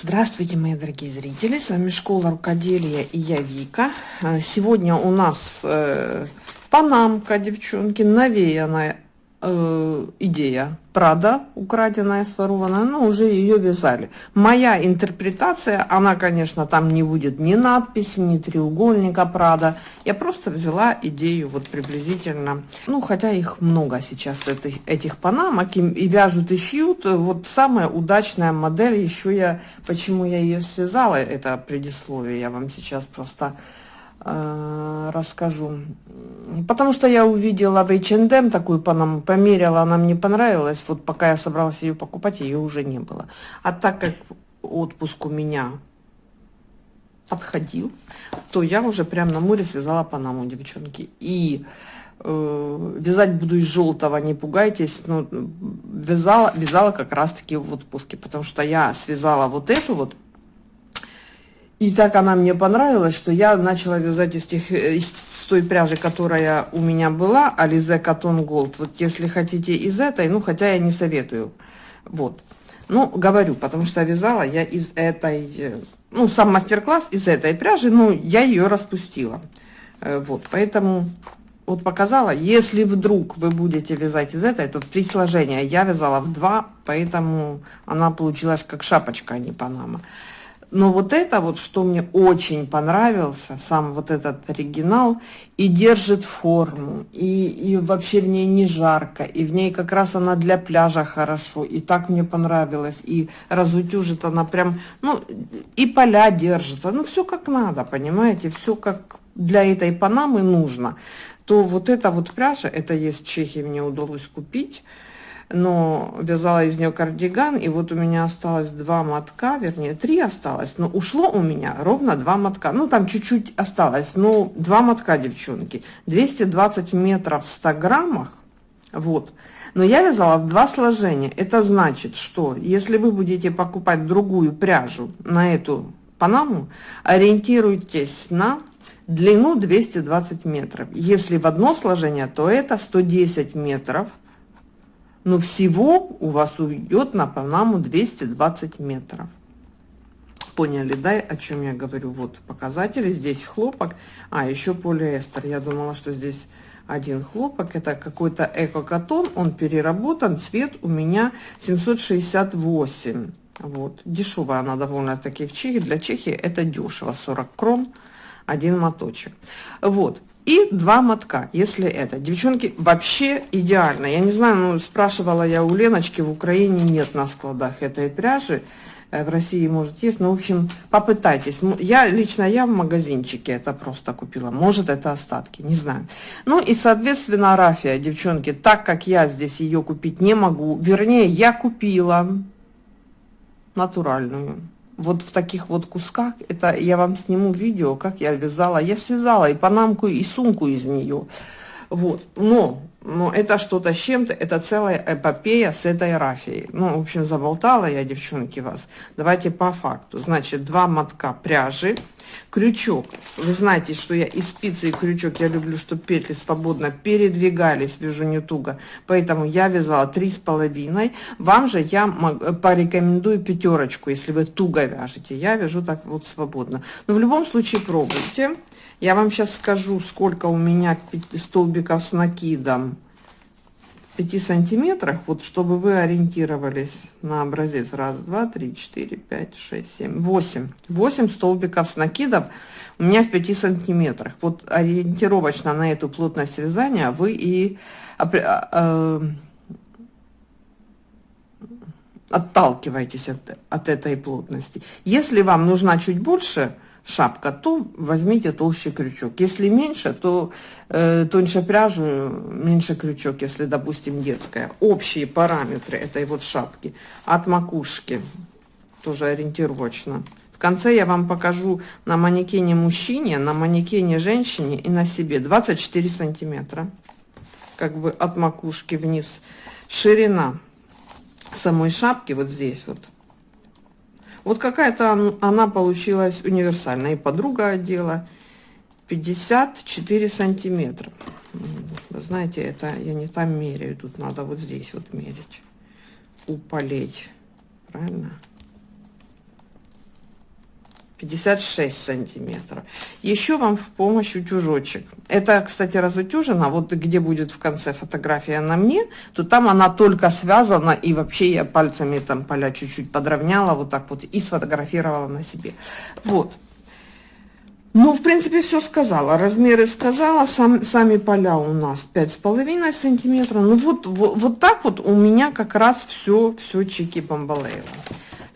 Здравствуйте, мои дорогие зрители! С вами Школа Рукоделия и я Вика. А, сегодня у нас э, панамка, девчонки, навеянная э, идея. Прада, украденная, сворованная, но уже ее вязали. Моя интерпретация, она, конечно, там не будет ни надписи, ни треугольника Прада. Я просто взяла идею вот приблизительно, ну, хотя их много сейчас, этих, этих панамок, и, и вяжут, и шьют. Вот самая удачная модель, еще я, почему я ее связала, это предисловие, я вам сейчас просто расскажу. Потому что я увидела в H&M такую панаму, померила, она мне понравилась. Вот пока я собралась ее покупать, ее уже не было. А так как отпуск у меня подходил, то я уже прям на море связала панаму, девчонки. И э, вязать буду из желтого, не пугайтесь. Но вязала, вязала как раз-таки в отпуске, потому что я связала вот эту вот и так она мне понравилась, что я начала вязать из, тех, из той пряжи, которая у меня была, Alize Cotton Gold. Вот если хотите из этой, ну, хотя я не советую. Вот. Ну, говорю, потому что вязала я из этой, ну, сам мастер-класс из этой пряжи, ну, я ее распустила. Э, вот, поэтому вот показала. Если вдруг вы будете вязать из этой, то три сложения я вязала в два, поэтому она получилась как шапочка, а не панама. Но вот это вот, что мне очень понравился, сам вот этот оригинал, и держит форму, и, и вообще в ней не жарко, и в ней как раз она для пляжа хорошо, и так мне понравилось, и разутюжит она прям, ну, и поля держится, ну, все как надо, понимаете, все как для этой панамы нужно, то вот эта вот пряжа, это есть в Чехии, мне удалось купить, но вязала из нее кардиган, и вот у меня осталось два мотка, вернее, три осталось, но ушло у меня ровно два мотка. Ну, там чуть-чуть осталось, но два мотка, девчонки. 220 метров в 100 граммах, вот. Но я вязала в два сложения. Это значит, что если вы будете покупать другую пряжу на эту панаму, ориентируйтесь на длину 220 метров. Если в одно сложение, то это 110 метров – но всего у вас уйдет на Панаму 220 метров. Поняли, да, о чем я говорю? Вот показатели, здесь хлопок, а еще полиэстер. Я думала, что здесь один хлопок, это какой-то эко-катон, он переработан, цвет у меня 768. Вот, дешевая она довольно-таки в Чехии, для Чехии это дешево, 40 крон, один моточек. Вот, и два мотка, если это. Девчонки, вообще идеально. Я не знаю, ну, спрашивала я у Леночки, в Украине нет на складах этой пряжи. Э, в России, может, есть. Но, в общем, попытайтесь. Я, лично я в магазинчике это просто купила. Может, это остатки, не знаю. Ну, и, соответственно, рафия, девчонки, так как я здесь ее купить не могу, вернее, я купила натуральную вот в таких вот кусках, это я вам сниму видео, как я вязала. Я связала и панамку, и сумку из нее. Вот, но, но это что-то с чем-то, это целая эпопея с этой рафией. Ну, в общем, заболтала я, девчонки, вас. Давайте по факту. Значит, два мотка пряжи, крючок. Вы знаете, что я и спицы, и крючок, я люблю, чтобы петли свободно передвигались, вяжу не туго. Поэтому я вязала три с половиной. Вам же я порекомендую пятерочку, если вы туго вяжете. Я вяжу так вот свободно. Но в любом случае пробуйте. Я вам сейчас скажу, сколько у меня столбиков с накидом. 5 сантиметрах, вот чтобы вы ориентировались на образец. Раз, два, три, четыре, пять, шесть, семь, восемь. Восемь столбиков с накидов у меня в 5 сантиметрах. Вот ориентировочно на эту плотность вязания вы и а, э, отталкиваетесь от, от этой плотности. Если вам нужна чуть больше, шапка, то возьмите толще крючок. Если меньше, то э, тоньше пряжу, меньше крючок, если, допустим, детская. Общие параметры этой вот шапки от макушки, тоже ориентировочно. В конце я вам покажу на манекене мужчине, на манекене женщине и на себе 24 сантиметра. Как бы от макушки вниз. Ширина самой шапки вот здесь вот вот какая-то она получилась универсальная. И подруга одела 54 сантиметра. Вы знаете, это я не там меряю, тут надо вот здесь вот мерить. У. Правильно? 56 сантиметров. Еще вам в помощь утюжочек. Это, кстати, разутюжено. Вот где будет в конце фотография на мне, то там она только связана. И вообще я пальцами там поля чуть-чуть подровняла вот так вот и сфотографировала на себе. Вот. Ну, в принципе, все сказала. Размеры сказала. Сам, сами поля у нас 5,5 сантиметров. Ну, вот, вот, вот так вот у меня как раз все, все чики-бомбалейла.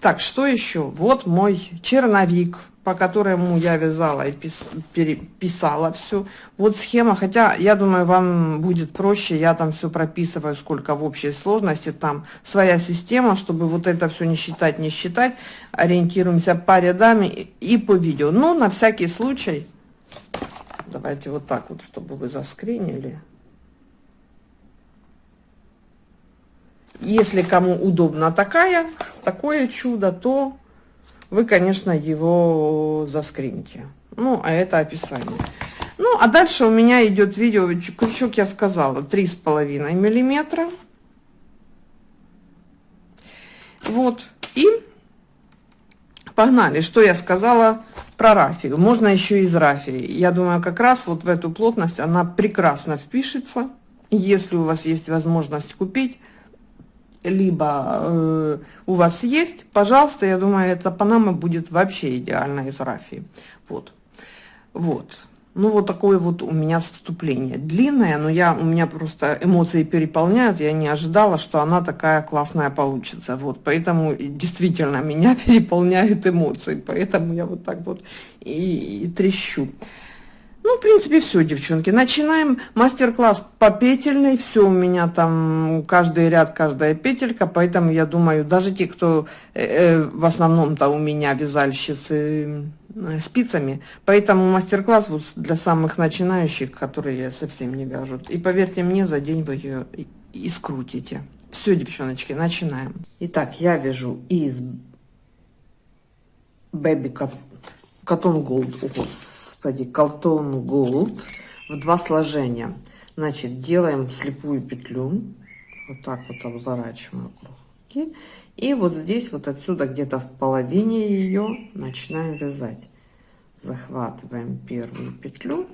Так, что еще? Вот мой черновик, по которому я вязала и пис, переписала все. Вот схема, хотя я думаю, вам будет проще, я там все прописываю, сколько в общей сложности, там своя система, чтобы вот это все не считать, не считать. Ориентируемся по рядам и, по видео. Но на всякий случай, давайте вот так вот, чтобы вы заскринили. Если кому удобно такая, такое чудо, то вы, конечно, его заскрините. Ну, а это описание. Ну, а дальше у меня идет видео, крючок я сказала, три с половиной миллиметра. Вот, и погнали. Что я сказала про рафию? Можно еще из рафии. Я думаю, как раз вот в эту плотность она прекрасно впишется. Если у вас есть возможность купить, либо э, у вас есть, пожалуйста, я думаю, эта панама будет вообще идеально из рафии. Вот. Вот. Ну, вот такое вот у меня вступление. Длинное, но я, у меня просто эмоции переполняют. Я не ожидала, что она такая классная получится. Вот, поэтому действительно меня переполняют эмоции. Поэтому я вот так вот и, и трещу. Ну, в принципе, все, девчонки. Начинаем мастер-класс по петельной. Все у меня там, каждый ряд, каждая петелька. Поэтому я думаю, даже те, кто э, э, в основном-то у меня вязальщицы э, спицами. Поэтому мастер-класс вот для самых начинающих, которые совсем не вяжут. И поверьте мне, за день вы ее и, скрутите. Все, девчоночки, начинаем. Итак, я вяжу из Baby Gold. Ого, господи, Колтон Gold в два сложения. Значит, делаем слепую петлю. Вот так вот обворачиваем. И вот здесь, вот отсюда, где-то в половине ее, начинаем вязать. Захватываем первую петлю.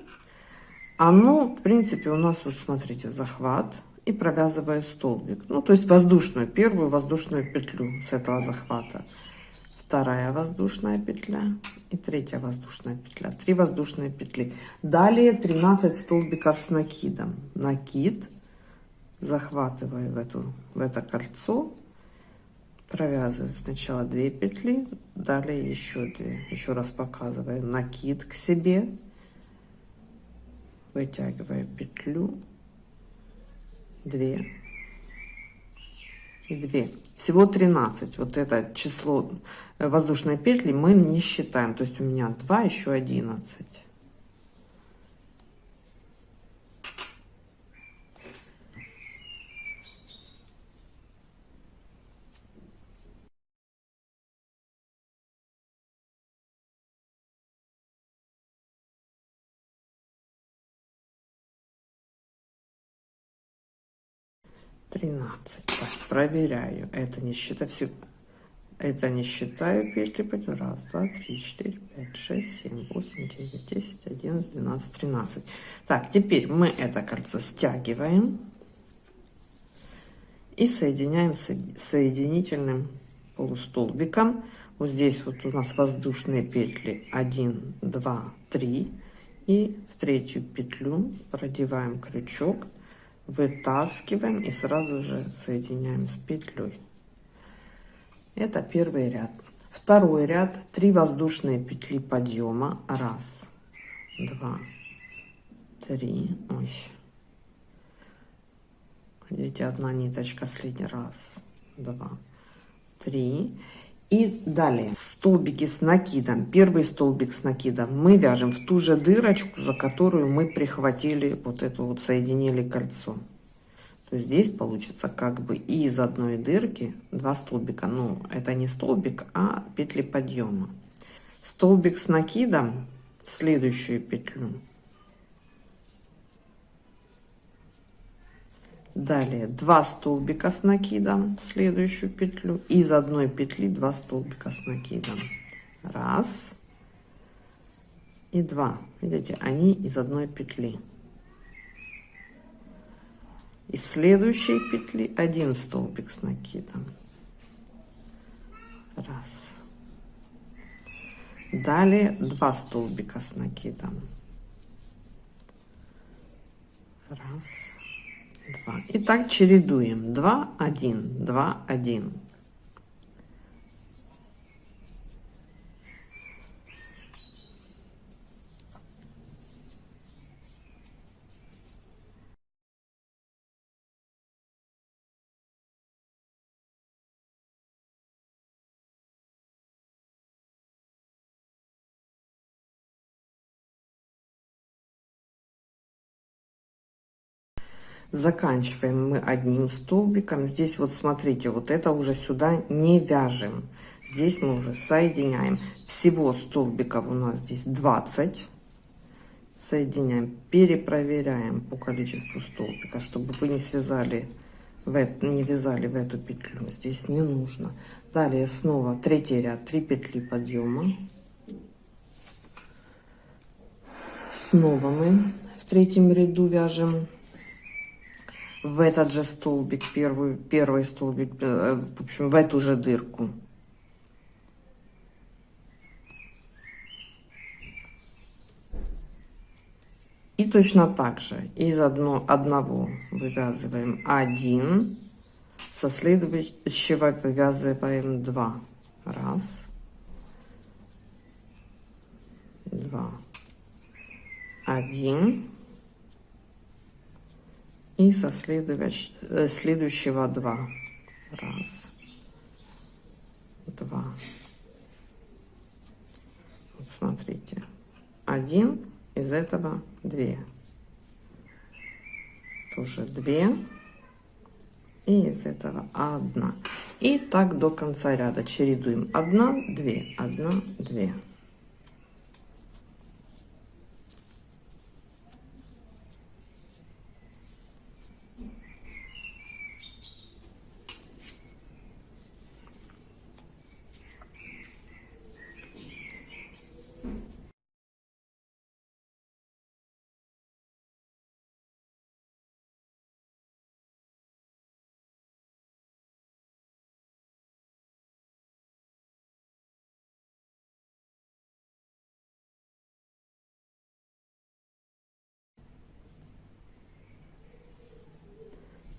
Оно, в принципе, у нас, вот смотрите, захват и провязывая столбик. Ну, то есть воздушную, первую воздушную петлю с этого захвата вторая воздушная петля и третья воздушная петля. Три воздушные петли. Далее 13 столбиков с накидом. Накид. Захватываю в эту в это кольцо. Провязываю сначала 2 петли. Далее еще 2 еще раз показываю накид к себе. Вытягиваю петлю. 2 и 2 всего 13 вот это число воздушной петли мы не считаем. То есть у меня 2 еще 11 13 так, проверяю. Это не считаю все это не считаю петли пойдем раз два три четыре пять шесть семь восемь девять десять одиннадцать двенадцать тринадцать. Так теперь мы это кольцо стягиваем и соединяем соединительным полустолбиком. Вот здесь вот у нас воздушные петли. 1 2 3 и в третью петлю продеваем крючок вытаскиваем и сразу же соединяем с петлей. Это первый ряд. Второй ряд. 3 воздушные петли подъема. Раз два три. Ой. Видите одна ниточка следний раз два три и далее. Столбики с накидом. Первый столбик с накидом мы вяжем в ту же дырочку за которую мы прихватили вот эту вот соединили кольцо. То здесь получится как бы из одной дырки два столбика. Ну это не столбик а петли подъема столбик с накидом в следующую петлю далее 2 столбика с накидом в следующую петлю из одной петли 2 столбика с накидом раз и 2. Видите, они из одной петли. Из следующей петли один столбик с накидом. Раз. Далее два столбика с накидом. Раз. И так чередуем. Два, один, два, один. Заканчиваем мы одним столбиком. Здесь вот смотрите вот это уже сюда не вяжем. Здесь мы уже соединяем. Всего столбиков у нас здесь 20 соединяем перепроверяем по количеству столбика чтобы вы не связали в это, не вязали в эту петлю. Здесь не нужно. Далее снова третий ряд 3 петли подъема. Снова мы в третьем ряду вяжем в этот же столбик, первый, первый столбик, э, в общем, в эту же дырку. И точно так же из одно, одного вывязываем один, со следующего вывязываем два. Раз, два, один и со э, следующего два. Раз. Два. Вот смотрите. Один из этого две. Тоже две. И из этого одна. И так до конца ряда чередуем. Одна две. Одна две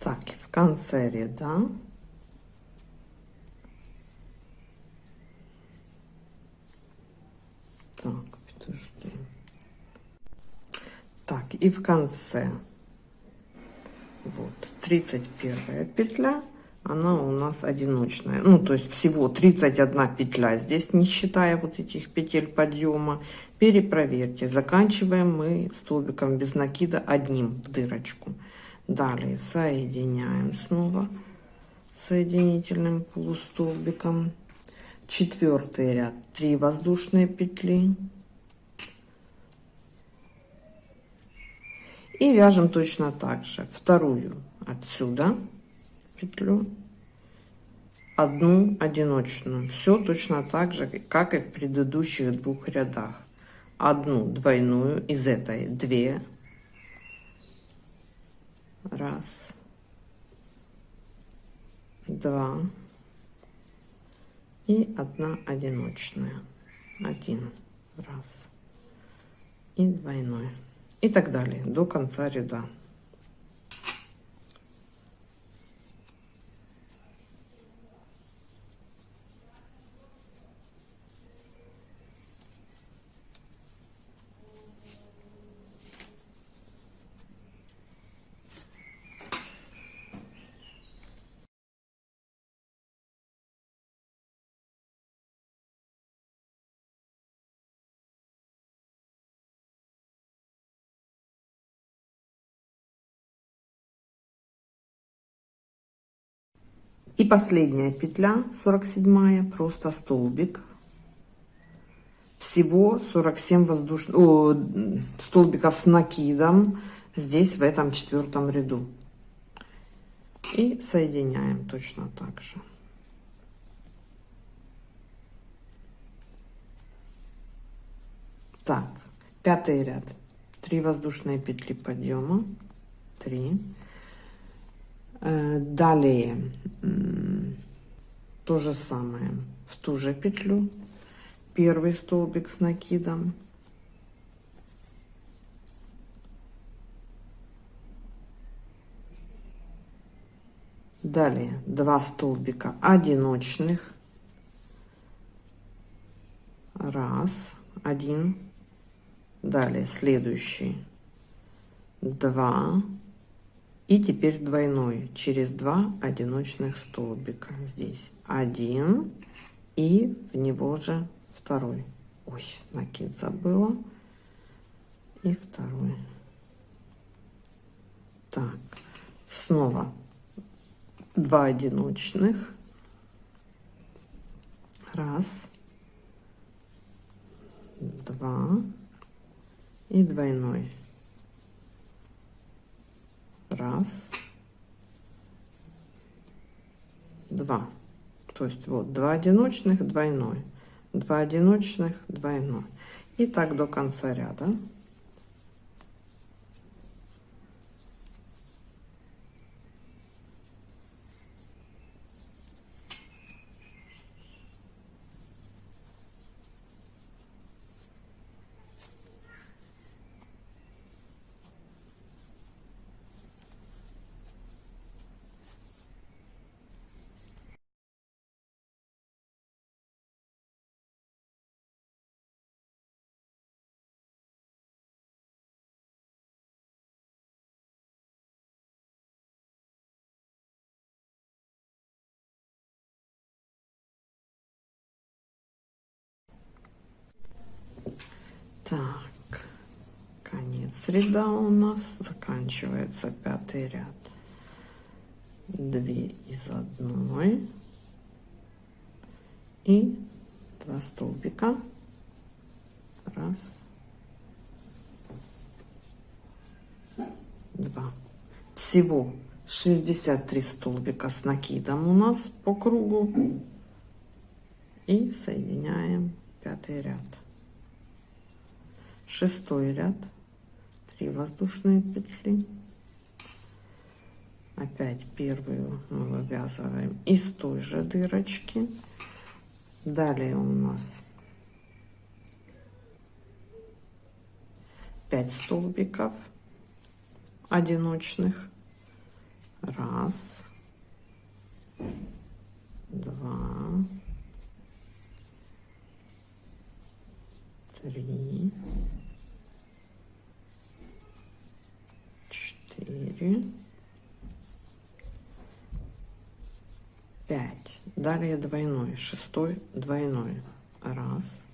Так, в конце ряда так, подожди. Так, и в конце. Вот 31 петля она у нас одиночная. Ну то есть всего 31 петля здесь не считая вот этих петель подъема. Перепроверьте. Заканчиваем мы столбиком без накида одним в дырочку Далее соединяем снова соединительным полустолбиком. Четвертый ряд 3 воздушные петли. И вяжем точно так же вторую отсюда петлю, одну одиночную. Все точно так же, как и в предыдущих двух рядах. Одну двойную из этой две Раз. Два. И одна одиночная. Один. Раз. И двойной. И так далее до конца ряда. И последняя петля, 47 просто столбик. Всего 47 воздушных о, столбиков с накидом здесь в этом четвертом ряду. И соединяем точно так же. Так, пятый ряд 3 воздушные петли подъема 3 далее то же самое. В ту же петлю. Первый столбик с накидом. Далее два столбика одиночных. Раз один. Далее следующий. Два и теперь двойной через два одиночных столбика. Здесь один и в него же второй. Ой накид забыла. И второй. Так. Снова два одиночных. Раз. Два. И двойной раз. Два. То есть вот два одиночных двойной. Два одиночных двойной. И так до конца ряда Так, конец ряда у нас заканчивается пятый ряд. Две из одной и два столбика. Раз, два. Всего 63 столбика с накидом у нас по кругу. И соединяем пятый ряд шестой ряд. 3 воздушные петли. Опять первую мы вывязываем из той же дырочки. Далее у нас 5 столбиков одиночных. Раз два три четыре, пять. Далее двойной, шестой двойной. Раз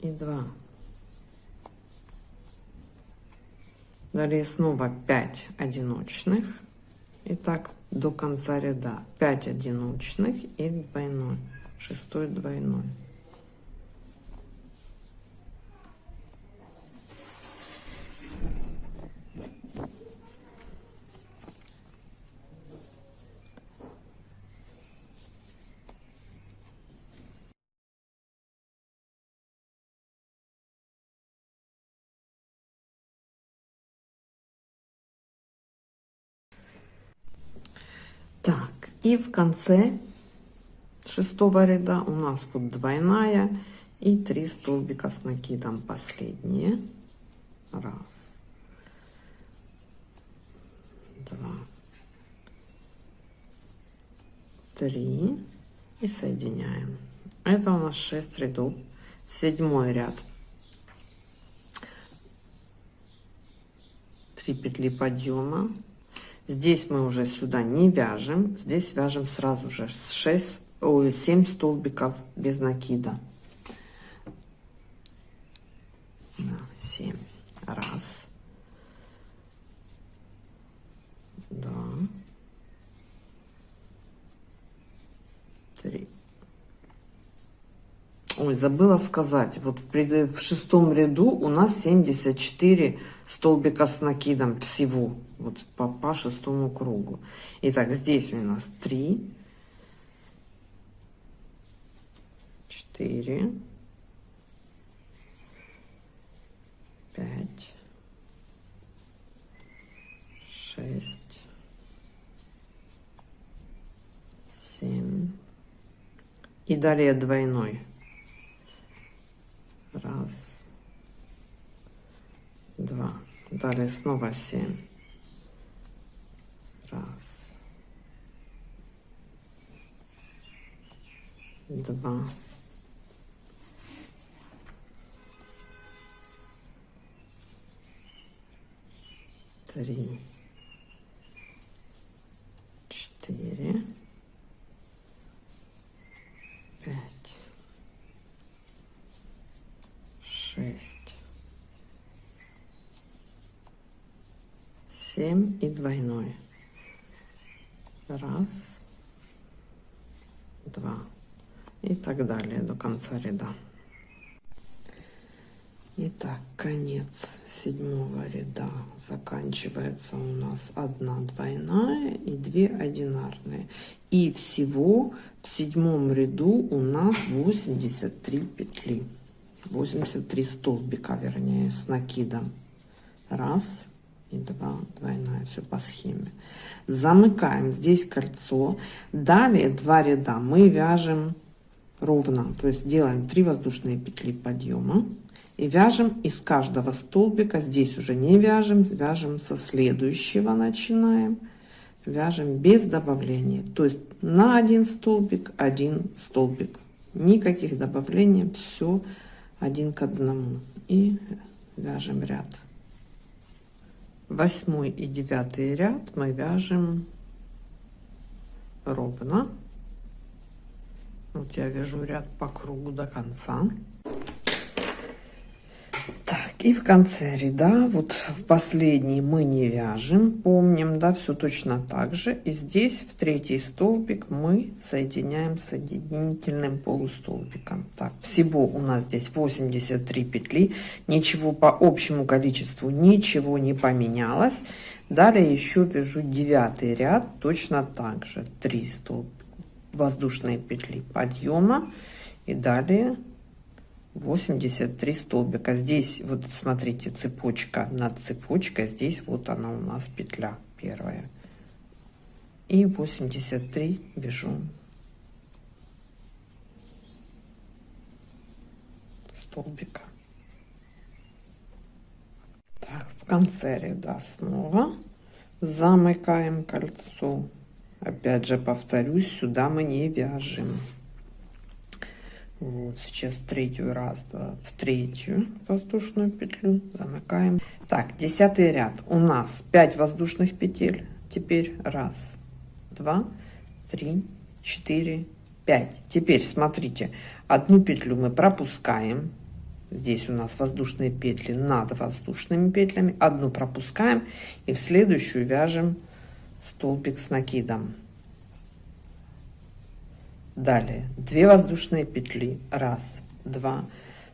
и два. Далее снова 5 одиночных. И так до конца ряда 5 одиночных и двойной. Шестой двойной. Так, и в конце шестого ряда у нас вот двойная и три столбика с накидом последние. Раз, два, три и соединяем. Это у нас 6 рядов. Седьмой ряд. 3 петли подъема Здесь мы уже сюда не вяжем, здесь вяжем сразу же 6, ой, 7 столбиков без накида. забыла сказать. Вот в, в шестом ряду у нас 74 столбика с накидом всего. Вот по, по шестому кругу. Итак, здесь у нас 3, 4, 5, 6, 7 и далее двойной два. Далее снова 7 раз. Два три четыре пять шесть семь и двойной раз два и так далее до конца ряда Итак, конец седьмого ряда заканчивается у нас одна двойная и две одинарные. И всего в седьмом ряду у нас 83 петли. 83 столбика, вернее, с накидом. Раз и два двойная, все по схеме. Замыкаем здесь кольцо. Далее два ряда мы вяжем ровно, то есть делаем 3 воздушные петли подъема и вяжем из каждого столбика. Здесь уже не вяжем вяжем со следующего начинаем. Вяжем без добавления. То есть на один столбик один столбик. Никаких добавлений все один к одному. И вяжем ряд. Восьмой и девятый ряд мы вяжем ровно вот я вяжу ряд по кругу до конца и в конце ряда, вот в последний мы не вяжем, помним, да, все точно так же. И здесь в третий столбик мы соединяем соединительным полустолбиком. Так, всего у нас здесь 83 петли, ничего по общему количеству, ничего не поменялось. Далее еще вяжу девятый ряд, точно так же, 3 столбика воздушные петли подъема. И далее 83 столбика. Здесь вот смотрите цепочка над цепочкой. Здесь вот она у нас петля первая. И 83 вяжу столбика. Так, в конце ряда снова замыкаем кольцо опять же повторюсь сюда мы не вяжем. Вот сейчас третью раз два, в третью воздушную петлю замыкаем. Так десятый ряд. У нас 5 воздушных петель. Теперь раз два три четыре пять. Теперь смотрите одну петлю мы пропускаем. Здесь у нас воздушные петли над воздушными петлями. Одну пропускаем и в следующую вяжем столбик с накидом. Далее. 2 воздушные петли. Раз два.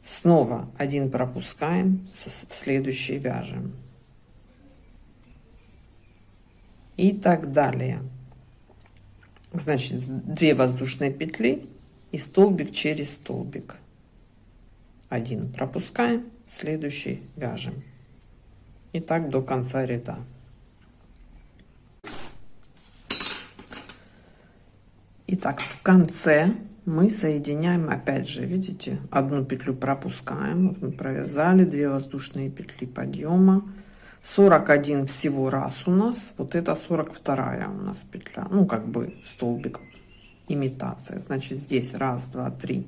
Снова один пропускаем в следующий вяжем. И так далее. Значит 2 воздушные петли и столбик через столбик. Один пропускаем следующий вяжем. И так до конца ряда Итак, в конце мы соединяем опять же, видите, одну петлю пропускаем, вот мы провязали 2 воздушные петли подъема, 41 всего раз у нас, вот это 42 у нас петля, ну как бы столбик имитация, значит здесь раз, два, три,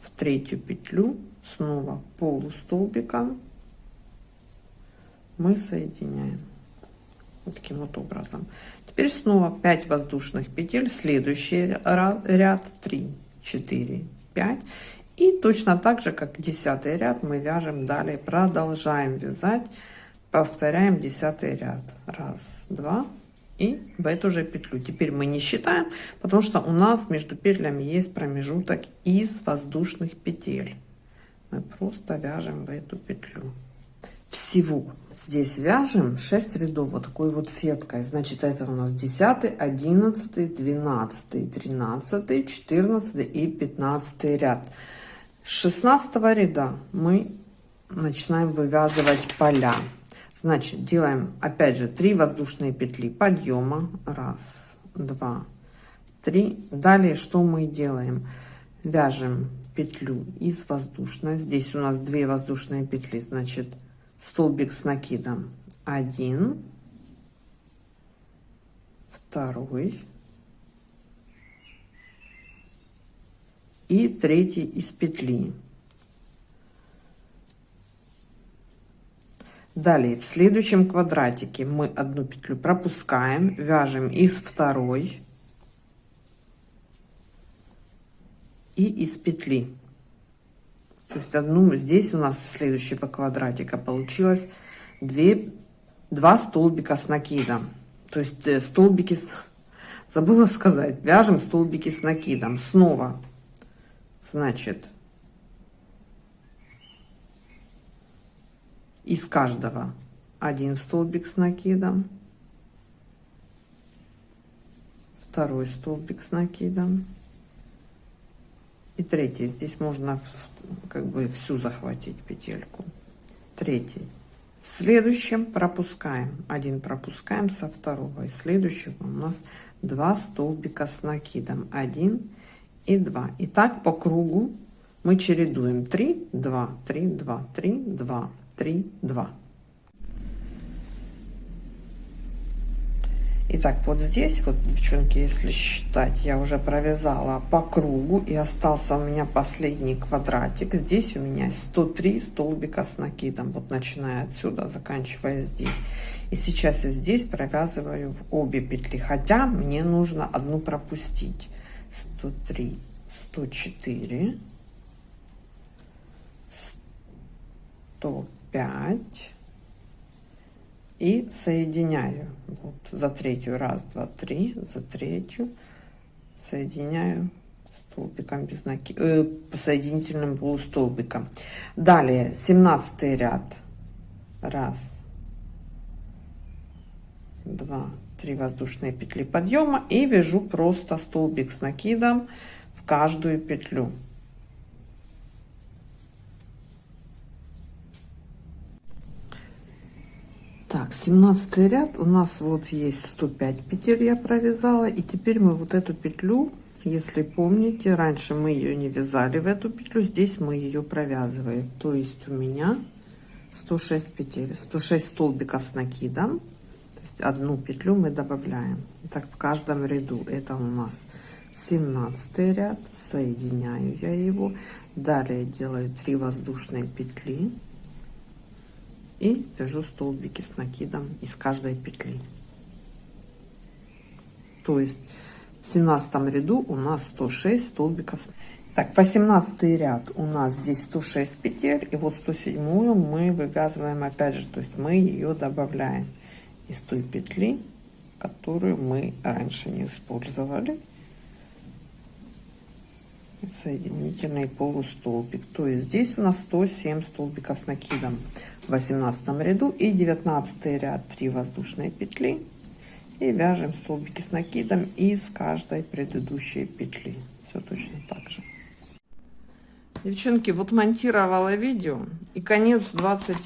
в третью петлю. Снова полустолбиком мы соединяем вот таким вот образом теперь снова 5 воздушных петель следующий ряд 3 4 5 и точно так же как 10 ряд мы вяжем далее. Продолжаем вязать повторяем 10 ряд. Раз два. И в эту же петлю. Теперь мы не считаем потому что у нас между петлями есть промежуток из воздушных петель. Мы просто вяжем в эту петлю всего. Здесь вяжем 6 рядов вот такой вот сеткой. Значит это у нас 10 11 12 13 14 и 15 ряд. С 16 ряда мы начинаем вывязывать поля. Значит делаем опять же 3 воздушные петли подъема. Раз два 3 далее что мы делаем? Вяжем петлю из воздушной. Здесь у нас 2 воздушные петли. Значит столбик с накидом 1 второй и третий из петли. Далее в следующем квадратике мы одну петлю пропускаем вяжем из второй и из петли то есть одну здесь у нас следующего квадратика получилось. 2 2 столбика с накидом. То есть э, столбики забыла сказать вяжем столбики с накидом. Снова. Значит из каждого один столбик с накидом. Второй столбик с накидом и третий здесь можно как бы всю захватить петельку. Третий в следующем пропускаем. Один пропускаем со второго. И следующего у нас два столбика с накидом. 1 и 2 и так по кругу мы чередуем. 3 2 3 2 3 2 3 2 Итак, вот здесь вот, девчонки, если считать, я уже провязала по кругу и остался у меня последний квадратик. Здесь у меня 103 столбика с накидом, вот начиная отсюда, заканчивая здесь. И сейчас я здесь провязываю в обе петли, хотя мне нужно одну пропустить. 103, 104, 105 и соединяю. Вот за третью раз два три за третью соединяю столбиком без наки э, соединительным полустолбиком далее 17 ряд. Раз два три воздушные петли подъема и вяжу просто столбик с накидом в каждую петлю Так, 17 ряд у нас вот есть 105 петель я провязала. И теперь мы вот эту петлю, если помните, раньше мы ее не вязали в эту петлю, здесь мы ее провязываем. То есть у меня 106 петель, 106 столбиков с накидом. Одну петлю мы добавляем. Так в каждом ряду это у нас 17 ряд, соединяю я его. Далее делаю 3 воздушные петли и вяжу столбики с накидом из каждой петли. То есть в 17 ряду у нас 106 столбиков. Так 18 ряд. У нас здесь 106 петель. И вот 107 мы вывязываем опять же. То есть мы ее добавляем из той петли которую мы раньше не использовали. Соединительный полустолбик. То есть здесь у нас 107 столбиков с накидом в 18 ряду и 19 ряд. 3 воздушные петли. И вяжем столбики с накидом из каждой предыдущей петли. Все точно так же. Девчонки вот монтировала видео и конец 20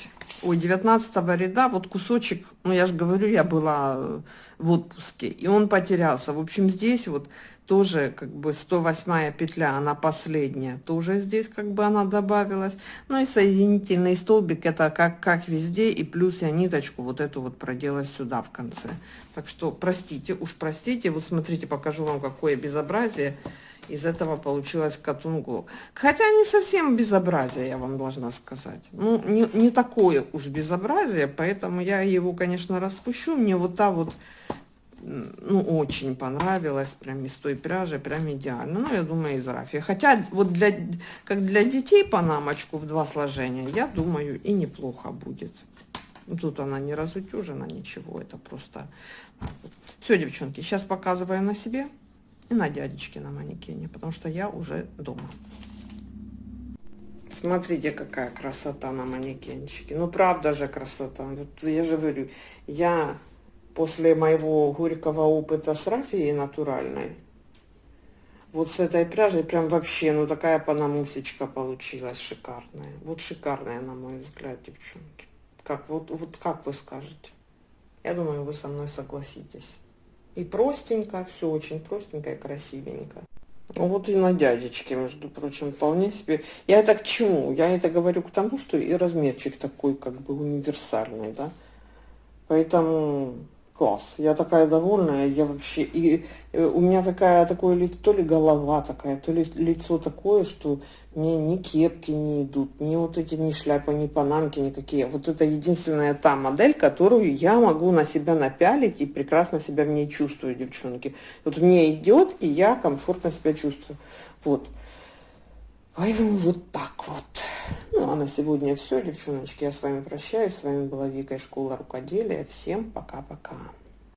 ой 19 ряда. Вот кусочек ну я же говорю я была в отпуске и он потерялся. В общем здесь вот тоже как бы 108 петля она последняя. Тоже здесь как бы она добавилась. Ну и соединительный столбик это как как везде и плюс я ниточку вот эту вот проделать сюда в конце. Так что простите уж простите. Вот смотрите покажу вам какое безобразие из этого получилось катунгу хотя не совсем безобразие я вам должна сказать. Ну не, не такое уж безобразие поэтому я его конечно распущу. Мне вот та вот ну, очень понравилось, прям из той пряжи, прям идеально. Ну, я думаю, из рафии. Хотя, вот для, как для детей панамочку в два сложения, я думаю, и неплохо будет. Тут она не разутюжена, ничего, это просто... Все, девчонки, сейчас показываю на себе и на дядечке на манекене, потому что я уже дома. Смотрите, какая красота на манекенчике. Ну, правда же красота. Вот я же говорю, я после моего горького опыта с рафией натуральной, вот с этой пряжей прям вообще, ну такая панамусечка получилась шикарная. Вот шикарная, на мой взгляд, девчонки. Как, вот, вот как вы скажете? Я думаю, вы со мной согласитесь. И простенько, все очень простенько и красивенько. Вот и на дядечке, между прочим, вполне себе. Я это к чему? Я это говорю к тому, что и размерчик такой как бы универсальный, да. Поэтому класс. Я такая довольная, я вообще, и э, у меня такая, такое ли, то ли голова такая, то ли лицо такое, что мне ни кепки не идут, ни вот эти, ни шляпы, ни панамки, никакие. Вот это единственная та модель, которую я могу на себя напялить и прекрасно себя в ней чувствую, девчонки. Вот мне идет, и я комфортно себя чувствую. Вот. Поэтому вот так вот. Ну, а на сегодня все, девчоночки. Я с вами прощаюсь. С вами была Вика из школы рукоделия. Всем пока-пока.